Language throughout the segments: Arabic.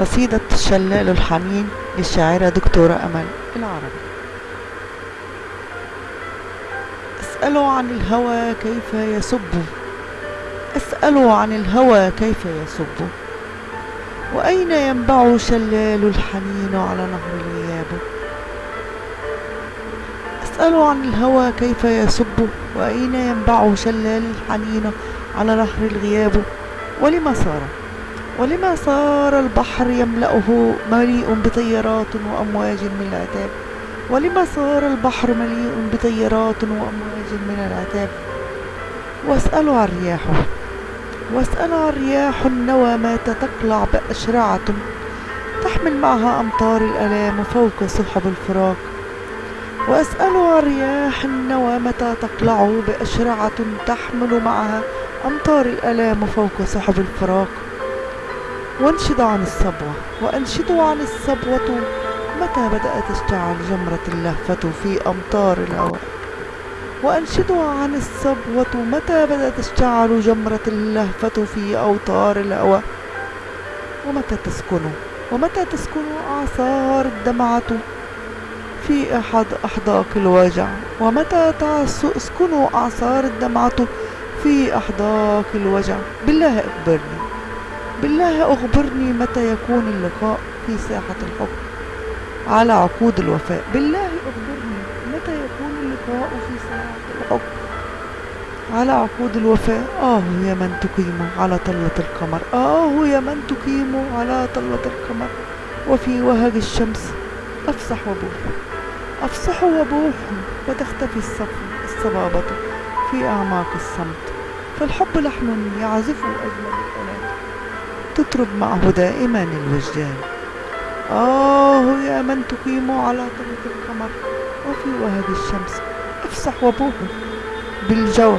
قصيدة شلال الحنين للشاعرة دكتورة أمل العربي. أسأل عن الهوى كيف يصب أسأل عن الهوى كيف يصب وأين ينبع شلال الحنين على نهر الغياب؟ أسأل عن الهوى كيف يصب وأين ينبع شلال الحنين على نهر الغياب؟ ولما صار؟ ولما صار البحر يملأه مليء بطيارات وأمواج من العتاب؟ ولما صار البحر مليء بطيارات وأمواج من العتاب؟ واسأل عن رياحه. واسأل عن رياح النوى مات تقلع بأشرعة تحمل معها أمطار الألام فوق سحب الفراق. وأسأل عن رياح النوى متى تقلع بأشرعة تحمل معها أمطار الألام فوق سحب الفراق. وانشد عن الصبوة وأنشد عن الصبوة. متى بدأت تشتعل جمرة اللهفة في أمطار الهواء؟ وأنشد عن الصبوة متى بدأت تشتعل جمرة اللهفة في أوتار الهواء؟ ومتى تسكن؟ ومتى تسكن أعصار الدمعة في أحد أحداق الوجع ومتى تسكن أعصار الدمعة في أحداق الوجع بالله أخبرني. بالله أخبرني متى يكون اللقاء في ساحة الحب على عقود الوفاء. بالله أخبرني متى يكون اللقاء في ساحة الحب على عقود الوفاء. آه يا من تقيم على طلة القمر. آه يا من تقيم على طلة القمر. وفي وهج الشمس أفصح وبوح. أفصح وبوح وتختفي الصبابة في أعماق الصمت. فالحب لحن يعزف أجمل الآلات. تطرب معه دائما الوجدان. آه يا من تقيم على طريق القمر وفي وهج الشمس. افسح وبوح بالجوى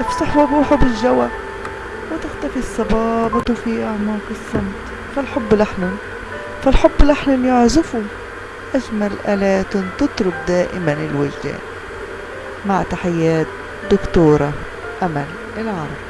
افسح وبوح بالجوى وتختفي الصبابة في أعماق الصمت. فالحب لحن فالحب لحن يعزف. أجمل آلات تطرب دائما الوجدان. مع تحيات دكتورة أمل العرب.